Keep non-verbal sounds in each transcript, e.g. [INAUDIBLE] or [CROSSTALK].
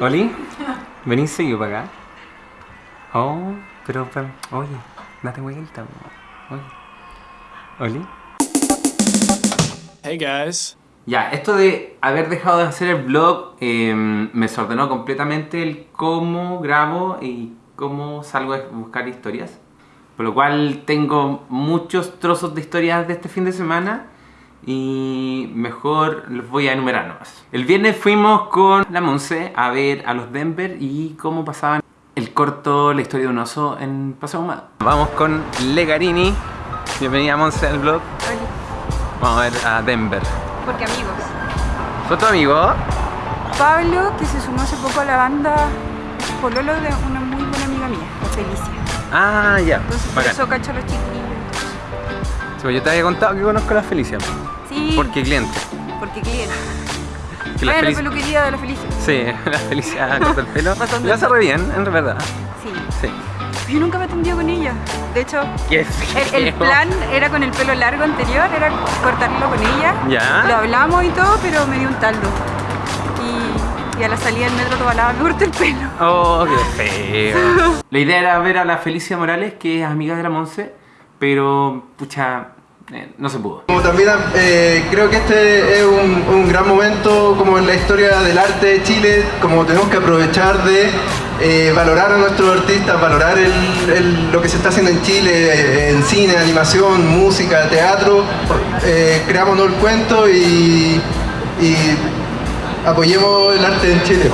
¿Oli? ¿Venís seguido para acá? Oh, pero, pero oye, date vuelta. Oye. ¿Oli? Hey guys. Ya, esto de haber dejado de hacer el vlog eh, me desordenó completamente el cómo grabo y cómo salgo a buscar historias. Por lo cual tengo muchos trozos de historias de este fin de semana y mejor los voy a enumerar nomás. El viernes fuimos con la Monse a ver a los Denver y cómo pasaban el corto La historia de un oso en Paseo Ahumado. Vamos con Legarini. Bienvenida Monse al vlog. Vamos a ver a Denver. Porque amigos. ¿Fue tu amigo? Pablo, que se sumó hace poco a la banda, pololo de una muy buena amiga mía, la Felicia. Ah, ya. Entonces por eso cacho a los chiquillos. Sí, pues yo te había contado que conozco a la Felicia. Porque cliente. porque cliente. Que la Vaya la Felicia- peluquería de la Felicia. Sí, [LAUGHS] la Felicia corta el pelo. [LAUGHS] Bastante. Lo hace re bien, en verdad. Sí. Sí. Yo nunca me he atendido con ella. De hecho, el, el plan era con el pelo largo anterior, era cortarlo con ella. Ya. Lo hablamos y todo, pero me dio un taldo. Y, y a la salida del metro Tobalaba me corté el pelo. Oh, qué [LAUGHS] feo. La idea era ver a la Felicia Morales, que es amiga de la Monse, pero, pucha, eh, no se pudo. Como también eh, creo que este es un, un gran momento como en la historia del arte de Chile, como tenemos que aprovechar de eh, valorar a nuestros artistas, valorar el- el- lo que se está haciendo en Chile, en cine, animación, música, teatro. Eh, creámonos el cuento y, y apoyemos el arte en Chile.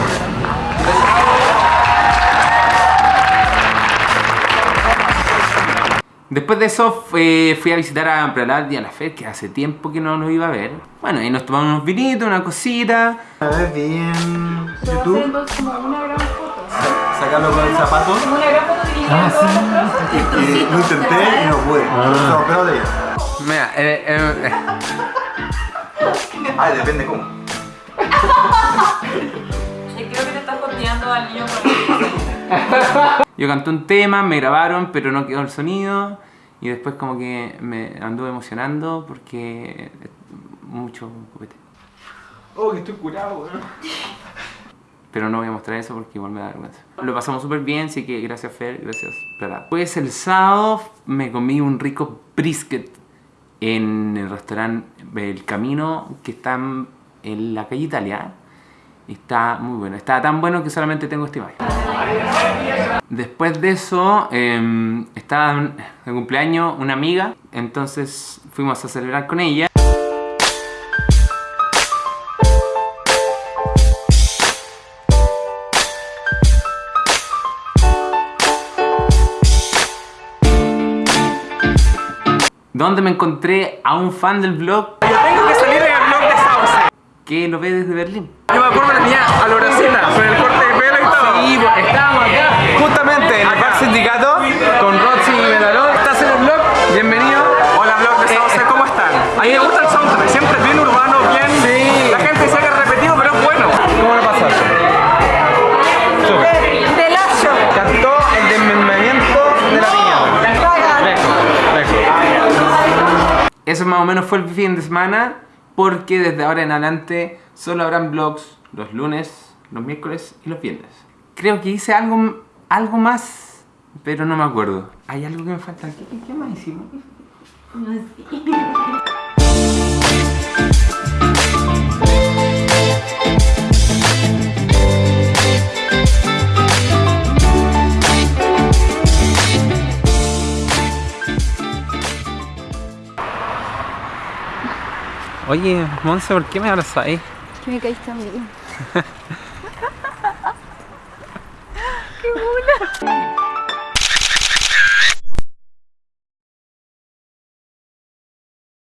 Después de eso fue- fui a visitar a Pralat y a la Fer, que hace tiempo que no nos iba a ver. Bueno, y nos tomamos unos vinitos, una cosita. A ver, bien. entonces como una gran foto. Sacarlo con el zapato. Una gran foto los trozos. lo intenté y no pude. No, pero de Mira, eh, eh, eh, Ah, depende cómo. [LAUGHS] Creo que te estás copiando al niño con [LAUGHS] yo canté un tema, me grabaron, pero no quedó el sonido. Y después como que me anduve emocionando porque mucho copete. Oh, que estoy curado, weón. Pero no voy a mostrar eso porque igual me da vergüenza. Lo pasamos súper bien, así que gracias Fer, gracias. Pues el sábado me comí un rico brisket en el restaurante El Camino que está en- la calle Italia. Está muy bueno. Está tan bueno que solamente tengo esta imagen. Después de eso, eh, estaba de cumpleaños una amiga, entonces fuimos a celebrar con ella. donde me encontré a un fan del blog. Yo tengo que salir en el blog de Sauce. Que lo ve desde Berlín. Yo me acuerdo de niña a Loracina, con el corte de. Sí, pues, estábamos acá. Justamente en el bar sindicato con Roxy y Medalón. ¿Estás en el blog? Bienvenido. Hola, blog de Sauce, ¿cómo están? A mí me gusta el soundtrack, siempre bien urbano, bien. Sí. La gente que es repetido, pero es bueno. ¿Cómo le pasaste? De lazo. Cantó el desmembramiento de la niña. Eso más o menos fue el fin de semana. Porque desde ahora en adelante solo habrán vlogs los lunes, los miércoles y los viernes. Creo que hice algo, algo más, pero no me acuerdo. Hay algo que me falta. ¿Qué, qué- qué más hicimos? Oye, Monse, ¿por qué me abrazáis? Que me caíste amigo. [LAUGHS]